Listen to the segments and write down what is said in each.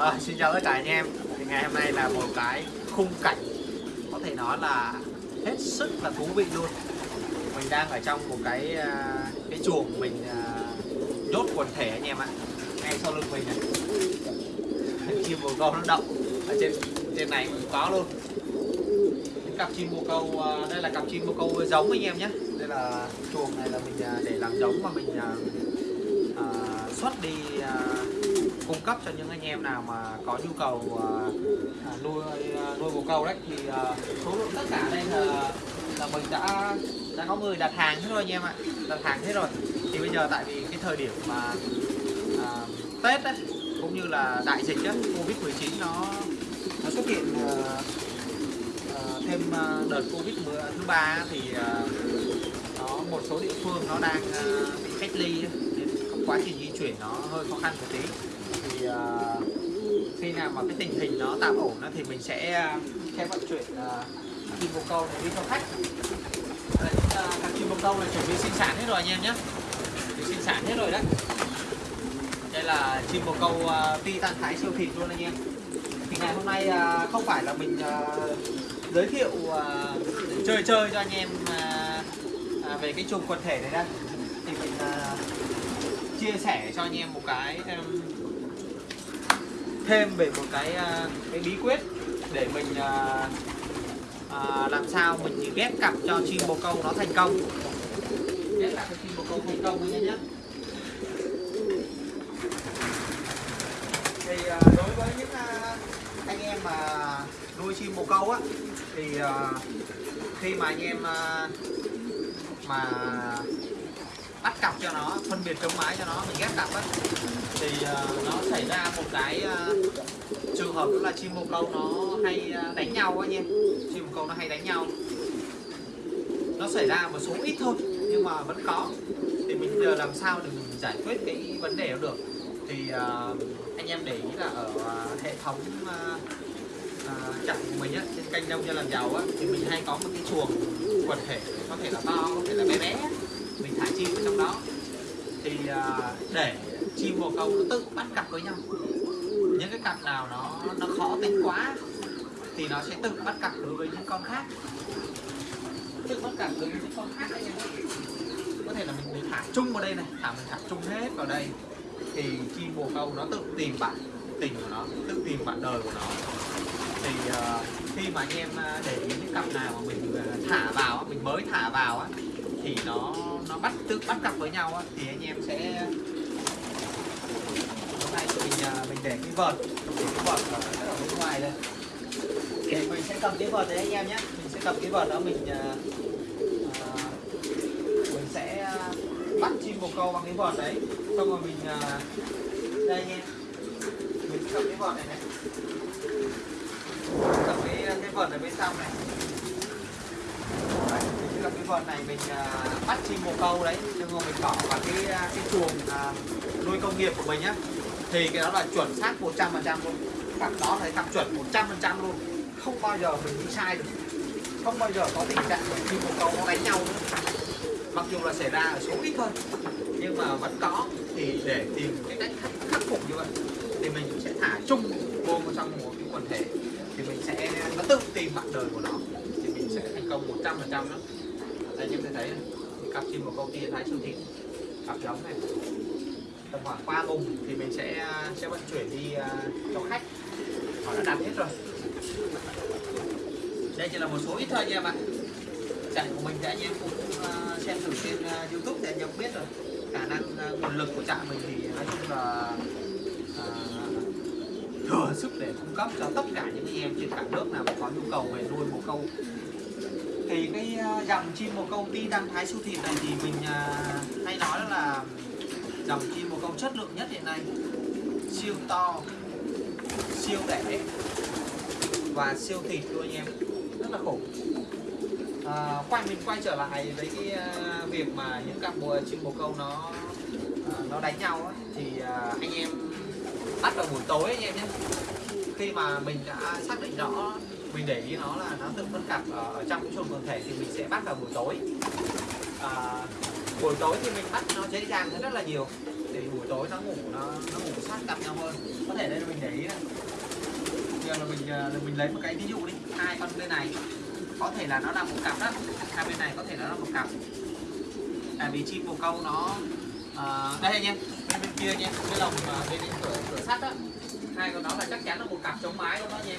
À, xin chào tất cả anh em. Thì ngày hôm nay là một cái khung cảnh có thể nói là hết sức là thú vị luôn. Mình đang ở trong một cái ờ, cái chuồng mình ờ, nhốt quần thể anh em ạ. Ngay sau lưng mình này. Chim bồ câu nó động ở trên trên này cũng có luôn. Những cặp chim bồ câu đây là cặp chim bồ câu giống anh em nhé. Đây là chuồng này là mình để làm giống mà mình à, xuất đi à, cung cấp cho những anh em nào mà có nhu cầu uh, nuôi ờ, nuôi bồ câu đấy thì uh, số lượng tất cả đây là là mình đã đã có người đặt hàng hết rồi anh em ạ. Đặt hàng hết rồi. Thì bây giờ tại vì cái thời điểm mà uh, Tết ấy, cũng như là đại dịch ấy, Covid 19 nó nó xuất hiện uh, uh, thêm uh, đợt Covid thứ ba thì à, nó một số địa phương nó đang uh, bị cách ly á, nên quá trình di chuyển nó hơi khó khăn một tí. À, khi nào mà cái tình hình nó tạm ổn á, thì mình sẽ à, sẽ vận chuyển à, chim bồ câu để đi cho khách. Đây, à, các chim bồ câu này chuẩn bị sinh sản hết rồi anh em nhé. Chuẩn bị sinh sản hết rồi đấy. Đây là chim bồ câu à, tan thái siêu thịt luôn anh em. Thì ngày hôm nay à, không phải là mình à, giới thiệu chơi chơi cho anh em về cái chùm quần thể này đây thì mình chia sẻ cho anh em một cái thêm về một cái à, cái bí quyết để mình à, à, làm sao mình ghép cặp cho chim bồ câu nó thành công. Ghép cặp cho chim bồ câu thành công nhé nhé thì à, đối với những à, anh em mà nuôi chim bồ câu á thì à, khi mà anh em à, mà bắt cặp cho nó phân biệt chống mái cho nó mình ghép cặp á thì uh, nó xảy ra một cái uh, trường hợp đó là chim bồ câu nó hay uh, đánh nhau anh em chim bồ câu nó hay đánh nhau. Nó xảy ra một số ít thôi nhưng mà vẫn có. Thì mình giờ làm sao để mình giải quyết cái vấn đề đó được? Thì uh, anh em để ý là ở uh, hệ thống uh, à, của mình á trên kênh đông cho làm giàu á thì mình hay có một cái chuồng quần thể có thể là to có thể là bé bé mình thả chim ở trong đó. Thì để chim bồ câu nó tự bắt cặp với nhau. Những cái cặp nào nó nó khó tính quá thì nó sẽ tự bắt cặp đối với những con khác. Tự bắt cặp đối với những con khác anh em có thể là mình, mình thả chung vào đây này thả mình thả chung hết vào đây. Thì chim bồ câu nó tự tìm bạn tình của nó tự tìm bạn đời của nó. Thì uh, khi mà anh em ờ, để ý những cặp nào mà mình ờ, thả vào mình mới thả vào thì nó nó bắt tự bắt cặp với nhau thì anh em sẽ hôm nay mình ờ, mình để cái vợt để cái vợt ở, bên ngoài đây. Để mình sẽ cầm cái vợt đấy anh em nhé. Mình sẽ cầm cái vợt đó mình ờ, mình sẽ à, bắt chim bồ câu bằng cái vợt đấy. Xong rồi mình à, đây anh em mình cầm cái vợt này này. Cầm cái cái vợt ở bên trong này. Đấy, mình cầm cái vợt này mình à, bắt chim bồ câu đấy. Nhưng mà mình bỏ vào cái cái chuồng uh, nuôi công nghiệp của mình nhé thì cái đó là chuẩn xác 100% luôn. Cặp đó là cặp chuẩn 100% luôn. Không bao giờ mình đi sai được. Không bao giờ có tình trạng khi một cầu câu nó đánh nhau nữa. Mặc dù là xảy ra ở số ít thôi nhưng mà vẫn có. Thì để tìm cái cách khắc, khắc phục như vậy thì mình cũng sẽ thả chung vô trong một cái quần thể. Thì mình sẽ nó tự tìm bạn đời của nó. Thì mình sẽ thành công 100 phần trăm đó. Đây như thấy cặp chim một câu kia thái siêu thịt cặp giống này tầm khoảng ba vùng thì mình sẽ à, sẽ vận chuyển đi à, cho khách. Họ đã đặt hết rồi. Đây chỉ là một số ít thôi nha bạn. Ạ chạy của mình đã à, anh em cũng xem thử trên youtube để anh em biết rồi. Khả năng nguồn lực của trạm mình thì nói chung là thừa sức để cung cấp cho tất cả những anh em trên cả nước nào mà có nhu cầu về nuôi bồ câu. Thì cái dòng chim bồ câu ti đăng thái su thịt này thì mình hay nói là đồng chim bồ câu chất lượng nhất hiện nay. Siêu to siêu đẻ và siêu thịt luôn anh em. Rất là khủng à, quay mình quay trở lại với cái à, việc mà những cặp bồ chim bồ câu nó à, nó đánh nhau ấy, thì à, anh em bắt vào buổi tối anh em nhé. Khi mà mình đã xác định rõ mình để ý nó là nó tự phân cặp ở, ở trong cái chuồng quần thể thì mình sẽ bắt vào buổi tối. À, buổi tối thì mình bắt nó dễ dàng hơn rất là nhiều. Để buổi tối nó ngủ nó nó ngủ sát cặp nhau hơn. Có thể đây là mình để ý này. Là mình à, là mình lấy một cái ví dụ đi. Hai con bên này có thể là nó là một cặp đó. Hai bên này có thể là nó là một cặp. Tại vì chim bồ câu nó uh, đây anh bên bên kia nha à, cái lồng uh, bên cửa cửa sắt á hai con đó là chắc chắn là một cặp chống mái luôn đó nha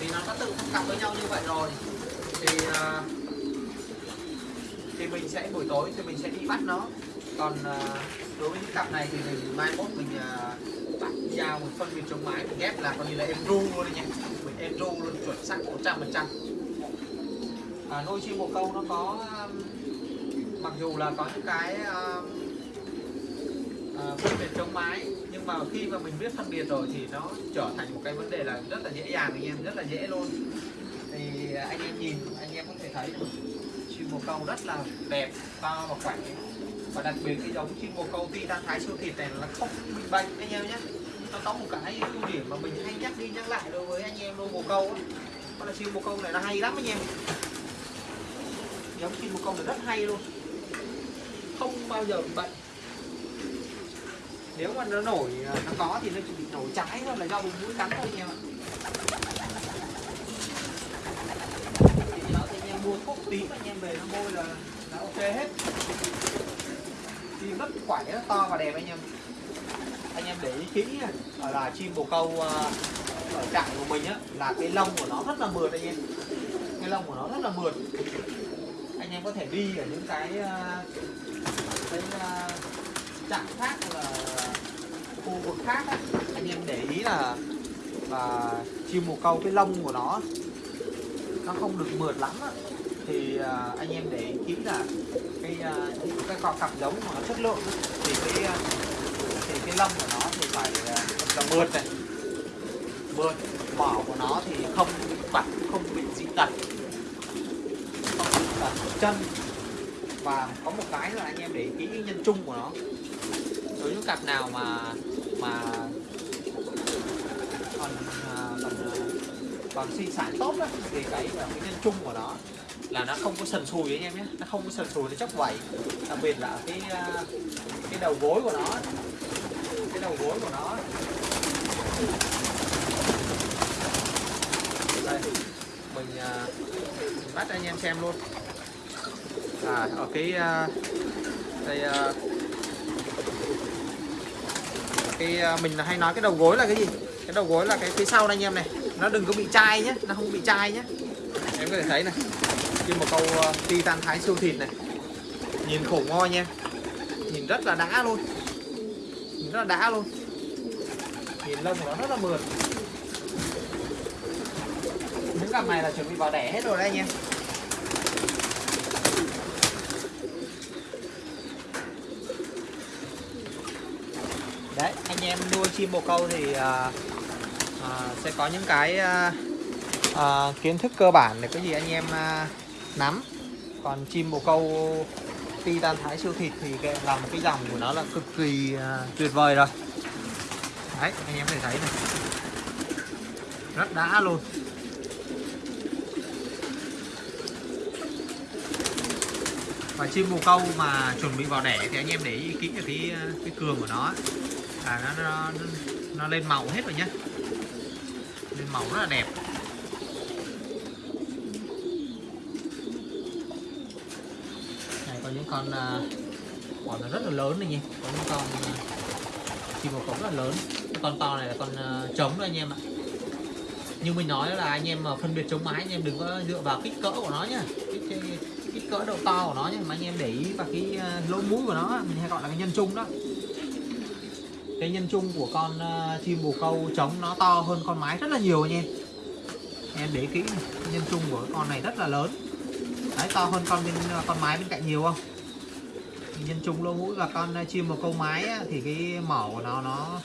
vì nó đã tự cặp với nhau như vậy rồi. Thì uh, thì mình sẽ buổi tối thì mình sẽ đi bắt nó. Còn à, đối với những cặp này thì mình mai mốt mình à, bắt dao một phân biệt chống mái mình ghép là coi như là em ru luôn đấy nhé mình em ru luôn chuẩn xác 100 phần trăm. À, nuôi chim bồ câu nó có mặc dù là có những cái uh, uh, phân biệt chống mái nhưng mà khi mà mình biết phân biệt rồi thì nó trở thành một cái vấn đề là rất là dễ dàng anh em rất là dễ luôn. Thì anh em nhìn anh em có thể thấy bồ câu rất là đẹp, to và khỏe. Và đặc biệt cái giống chim bồ câu titan thái siêu thịt này là không bị bệnh, anh em nhé. Nó có một cái ưu điểm mà mình hay nhắc đi nhắc lại đối với anh em nuôi bồ câu đó là chim bồ câu này nó hay lắm anh em. Giống chim bồ câu này rất hay luôn. Không bao giờ bị bệnh. Nếu mà nó nổi à, nó có thì nó chỉ bị nổi trái thôi, là do bị mũi cắn thôi anh em ạ thì đó thì anh em mua thuốc tím anh em về nó bôi là là ok hết. Chim rất khỏe rất to và đẹp anh em. Anh em để ý kỹ Ở là chim bồ câu à, ở trại của mình á là cái lông của nó rất là mượt anh em. Cái lông của nó rất là mượt. Anh em có thể đi ở những cái à, cái à, trại khác là khu vực khác á, anh em để ý là và chim bồ câu cái lông của nó nó không được mượt lắm á thì uh, anh em để ý là cái uh, những cái con cặp giống mà chất lượng thì cái uh, thì cái lông của nó thì phải uh, là mượt này. Mượt mỏ của nó thì không bị vặt không bị dị tật. Không bị tật chân. Và có một cái là anh em để ý kỹ cái nhân trung của nó. Đối với cặp nào mà mà còn còn còn sinh sản tốt đó, thì cái cái nhân trung của nó là nó không có sần sùi anh em nhé. Nó không có sần sùi nó chóc vảy. Đặc biệt là cái à, cái đầu gối của nó. Cái đầu gối của nó. Đây mình, à, mình bắt anh em xem luôn. À ở cái à, đây cái mình hay nói cái đầu gối là cái gì? Cái đầu gối là cái phía sau này anh em này. Nó đừng có bị chai nhé nó không bị chai nhé. Em có thể thấy này chim một câu ờ, titan thái siêu thịt này. Nhìn khổ ngon nha. Nhìn rất là đã luôn. Nhìn rất là đã luôn. Nhìn lông của nó rất là mượt. Những cặp này là chuẩn bị vào đẻ hết rồi đấy anh em. Đấy anh em nuôi chim bồ câu thì à, à, sẽ có những cái à, à, kiến thức cơ bản để có gì anh em à, nắm. Còn chim bồ câu titan thái siêu thịt thì cái làm cái dòng của nó là cực kỳ à, tuyệt vời rồi. Đấy anh em có thể thấy này. Rất đã luôn. Và chim bồ câu mà chuẩn bị vào đẻ thì anh em để ý kỹ cái à, cái cường của nó là nó, nó, nó, nó lên màu hết rồi nhá. Lên màu rất là đẹp. Có những con à, quả nó rất là lớn này nha. Có những con à, uh, chim bồ câu rất là lớn. Cái con to này là con uh, trống đó anh em ạ. Như mình nói là anh em mà phân biệt chống mái anh em đừng có dựa vào kích cỡ của nó nhá kích, kích, kích cỡ độ to của nó nhá mà anh em để ý vào cái uh, lỗ mũi của nó mình hay gọi là cái nhân trung đó. Cái nhân trung của con uh, chim bồ câu trống nó to hơn con mái rất là nhiều anh em em để kỹ nhân trung của con này rất là lớn đấy to hơn con bên con mái bên cạnh nhiều không? Nhân chung lỗ mũi và con chim bồ câu mái thì cái mỏ của nó nó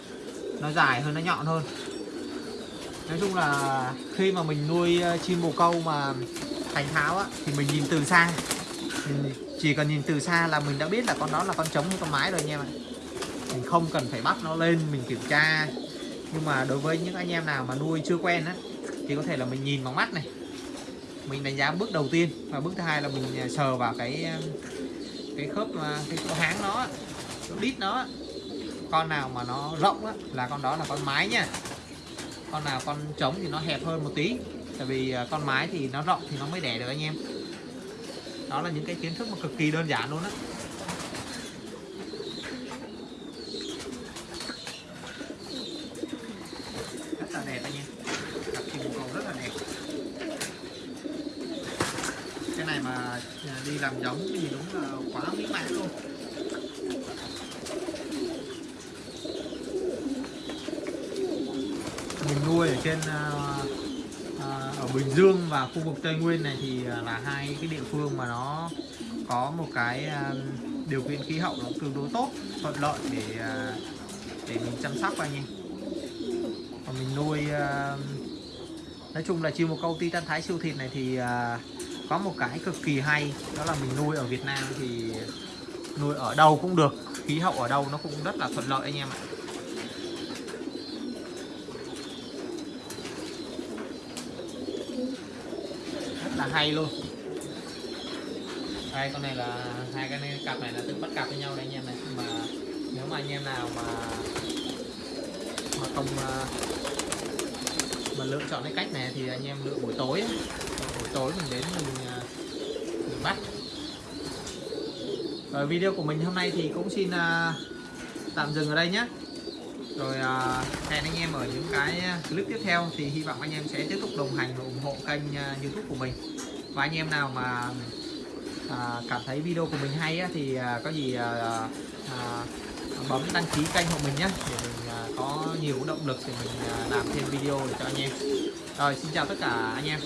nó dài hơn nó nhọn hơn. Nói chung là khi mà mình nuôi chim bồ câu mà thành tháo á, thì mình nhìn từ xa. Mình chỉ cần nhìn từ xa là mình đã biết là con đó là con trống hay con mái rồi anh em ạ. Mình không cần phải bắt nó lên mình kiểm tra. Nhưng mà đối với những anh em nào mà nuôi chưa quen á thì có thể là mình nhìn bằng mắt này mình đánh giá bước đầu tiên và bước thứ hai là mình à, sờ vào cái à, cái khớp à, cái chỗ háng nó chỗ đít nó con nào mà nó rộng á, là con đó là con mái nha. Con nào con trống thì nó hẹp hơn một tí tại vì con mái thì nó rộng thì nó mới đẻ được anh em. Đó là những cái kiến thức mà cực kỳ đơn giản luôn á rất là đẹp anh em cặp chim bồ câu rất là đẹp cái này mà à, đi làm giống thì đúng là quá mỹ mãn luôn. Mình nuôi ở trên à, à, ở Bình Dương và khu vực Tây Nguyên này thì à, là hai cái địa phương mà nó có một cái à, điều kiện khí hậu nó tương đối tốt thuận lợi để à, để mình chăm sóc anh em. Còn mình nuôi à, nói chung là chiêu một câu titan thái siêu thịt này thì à, có một cái cực kỳ hay đó là mình nuôi ở Việt Nam thì nuôi ở đâu cũng được khí hậu ở đâu nó cũng rất là thuận lợi anh em ạ. Rất là hay luôn. Đây con này là hai cái này, cặp này là tự bắt cặp với nhau đấy anh em này. Mà nếu mà anh em nào mà mà không à, mà lựa chọn cái cách này thì anh em lựa buổi tối ấy tối mình đến mình, à, mình bắt. Rồi video của mình hôm nay thì cũng xin uh, tạm dừng ở đây nhé. Rồi uh, hẹn anh em ở những cái clip tiếp theo thì hy vọng anh em sẽ tiếp tục đồng hành và ủng hộ kênh uh, youtube của mình. Và anh em nào mà uh, cảm thấy video của mình hay á, thì uh, có gì uh, uh, bấm đăng ký kênh của mình nhé để mình uh, có nhiều động lực để mình uh, làm thêm video để cho anh em. Rồi xin chào tất cả anh em.